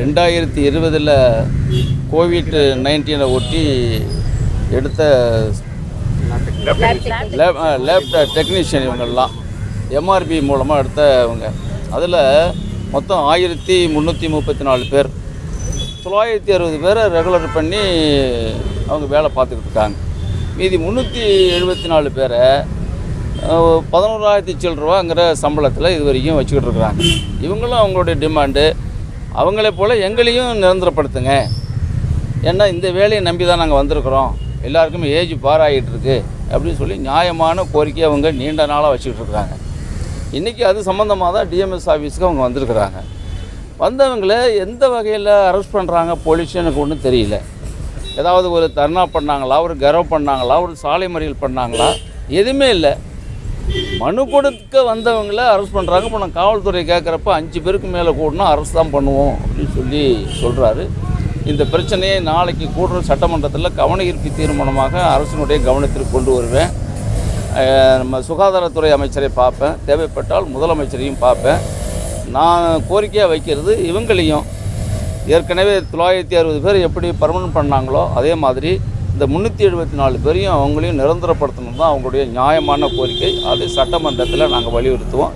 ரெண்டாயிரத்தி இருபதில் கோவிட் நைன்டீனை ஒட்டி எடுத்த லேப் லேப் டெக்னீஷியன் இவங்கெல்லாம் எம்ஆர்பி மூலமாக எடுத்தவங்க அதில் மொத்தம் ஆயிரத்தி முந்நூற்றி முப்பத்தி நாலு பேர். தொள்ளாயிரத்தி அறுபது பேரை ரெகுலர் பண்ணி அவங்க வேலை பார்த்துக்கிட்டு இருக்காங்க. மீதி முந்நூற்றி எழுபத்தி நாலு பேரை பதினோராயிரத்தி சில்லரூவாங்கிற சம்பளத்தில் இது வரைக்கும் வச்சுக்கிட்டு இருக்கிறாங்க. இவங்களும் அவங்களுடைய டிமாண்டு அவங்களே போல் எங்களையும் நிரந்தரப்படுத்துங்க. ஏன்னா இந்த வேலையை நம்பி தான் நாங்கள் வந்திருக்கிறோம். எல்லாருக்குமே ஏஜ் பாராகிட்டுருக்கு அப்படின்னு சொல்லி நியாயமான கோரிக்கை அவங்க நீண்ட நாளாக வச்சுக்கிட்டு இருக்கிறாங்க இன்றைக்கி அது சம்மந்தமாக தான் டிஎம்எஸ் ஆஃபீஸுக்கு அவங்க வந்திருக்கிறாங்க. வந்தவங்கள எந்த வகையில் அரெஸ்ட் பண்ணுறாங்க போலீஸ் எனக்கு ஒன்றும் தெரியல. ஏதாவது ஒரு தர்ணா பண்ணாங்களா ஒரு கரவ் பண்ணாங்களா ஒரு சாலை மறியல் பண்ணாங்களா எதுவுமே இல்லை. மனு கொடுக்க வந்தவங்கள அரெஸ்ட் பண்ணுறாங்க இப்போ நான் காவல்துறை கேட்குறப்ப அஞ்சு பேருக்கு மேலே கூடனா அரெஸ்ட் தான் பண்ணுவோம் அப்படின்னு சொல்லி சொல்கிறாரு இந்த பிரச்சனையை நாளைக்கு கூடுற சட்டமன்றத்தில் கவன ஈர்ப்பு தீர்மானமாக அரசினுடைய கவனத்திற்கு கொண்டு வருவேன். நம்ம சுகாதாரத்துறை அமைச்சரை பார்ப்பேன். தேவைப்பட்டால் முதலமைச்சரையும் பார்ப்பேன். நான் கோரிக்கையாக வைக்கிறது இவங்களையும். ஏற்கனவே தொள்ளாயிரத்தி அறுபது பேர் எப்படி பர்மனன்ட் பண்ணாங்களோ அதே மாதிரி இந்த முந்நூற்றி எழுபத்தி நாலு பேரையும் அவங்களையும் நிரந்தரப்படுத்தணும் தான் அவங்களுடைய நியாயமான கோரிக்கை. அது சட்டமன்றத்தில் நாங்கள் வலியுறுத்துவோம்.